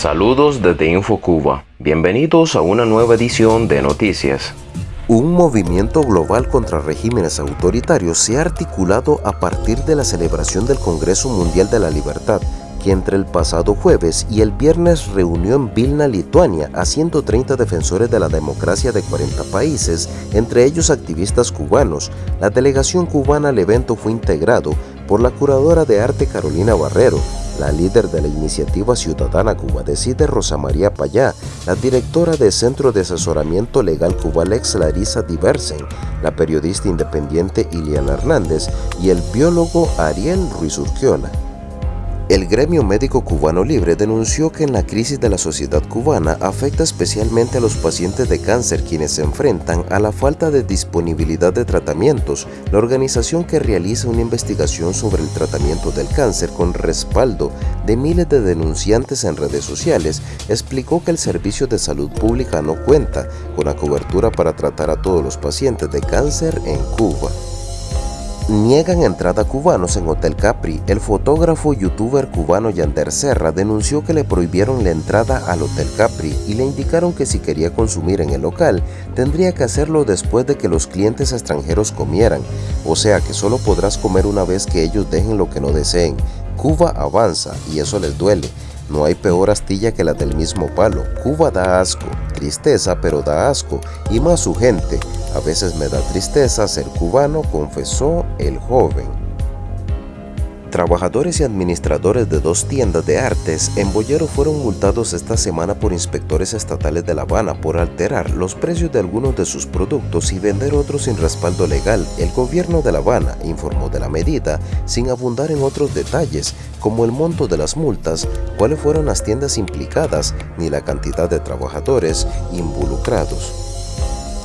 Saludos desde InfoCuba. Bienvenidos a una nueva edición de Noticias. Un movimiento global contra regímenes autoritarios se ha articulado a partir de la celebración del Congreso Mundial de la Libertad, que entre el pasado jueves y el viernes reunió en Vilna, Lituania, a 130 defensores de la democracia de 40 países, entre ellos activistas cubanos. La delegación cubana al evento fue integrado por la curadora de arte Carolina Barrero, la líder de la iniciativa ciudadana Cuba Decide Rosa María Payá, la directora del Centro de Asesoramiento Legal Cubalex Larisa Diversen, la periodista independiente Iliana Hernández y el biólogo Ariel Ruiz Urquiola. El gremio médico cubano libre denunció que en la crisis de la sociedad cubana afecta especialmente a los pacientes de cáncer quienes se enfrentan a la falta de disponibilidad de tratamientos. La organización que realiza una investigación sobre el tratamiento del cáncer con respaldo de miles de denunciantes en redes sociales explicó que el servicio de salud pública no cuenta con la cobertura para tratar a todos los pacientes de cáncer en Cuba. Niegan entrada a cubanos en Hotel Capri. El fotógrafo y youtuber cubano Yander Serra denunció que le prohibieron la entrada al Hotel Capri y le indicaron que si quería consumir en el local, tendría que hacerlo después de que los clientes extranjeros comieran, o sea que solo podrás comer una vez que ellos dejen lo que no deseen. Cuba avanza y eso les duele. No hay peor astilla que la del mismo palo. Cuba da asco, tristeza pero da asco, y más su gente. A veces me da tristeza ser cubano, confesó el joven. Trabajadores y administradores de dos tiendas de artes en Boyero fueron multados esta semana por inspectores estatales de La Habana por alterar los precios de algunos de sus productos y vender otros sin respaldo legal. El gobierno de La Habana informó de la medida sin abundar en otros detalles como el monto de las multas, cuáles fueron las tiendas implicadas ni la cantidad de trabajadores involucrados.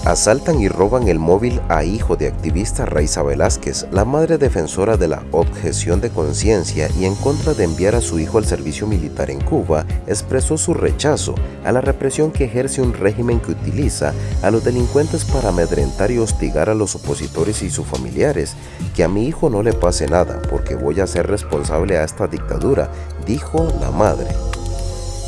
Asaltan y roban el móvil a hijo de activista Raiza Velázquez, la madre defensora de la objeción de conciencia y en contra de enviar a su hijo al servicio militar en Cuba, expresó su rechazo a la represión que ejerce un régimen que utiliza a los delincuentes para amedrentar y hostigar a los opositores y sus familiares. Que a mi hijo no le pase nada porque voy a ser responsable a esta dictadura, dijo la madre.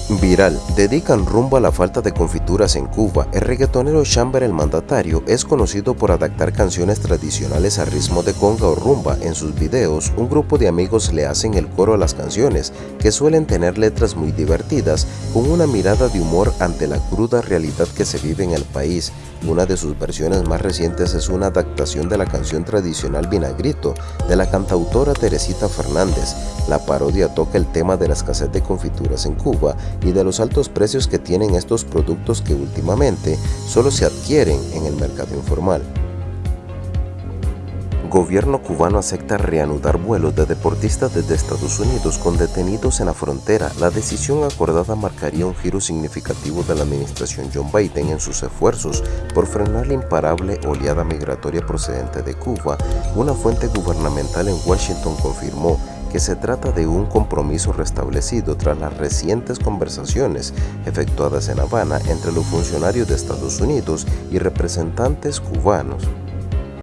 Viral, dedican rumbo a la falta de confituras en Cuba. El reggaetonero Chamber el mandatario es conocido por adaptar canciones tradicionales a ritmo de conga o rumba. En sus videos, un grupo de amigos le hacen el coro a las canciones, que suelen tener letras muy divertidas, con una mirada de humor ante la cruda realidad que se vive en el país. Una de sus versiones más recientes es una adaptación de la canción tradicional Vinagrito de la cantautora Teresita Fernández. La parodia toca el tema de la escasez de confituras en Cuba y de los altos precios que tienen estos productos que últimamente solo se adquieren en el mercado informal. Gobierno cubano acepta reanudar vuelos de deportistas desde Estados Unidos con detenidos en la frontera. La decisión acordada marcaría un giro significativo de la administración John Biden en sus esfuerzos por frenar la imparable oleada migratoria procedente de Cuba. Una fuente gubernamental en Washington confirmó que se trata de un compromiso restablecido tras las recientes conversaciones efectuadas en Habana entre los funcionarios de Estados Unidos y representantes cubanos.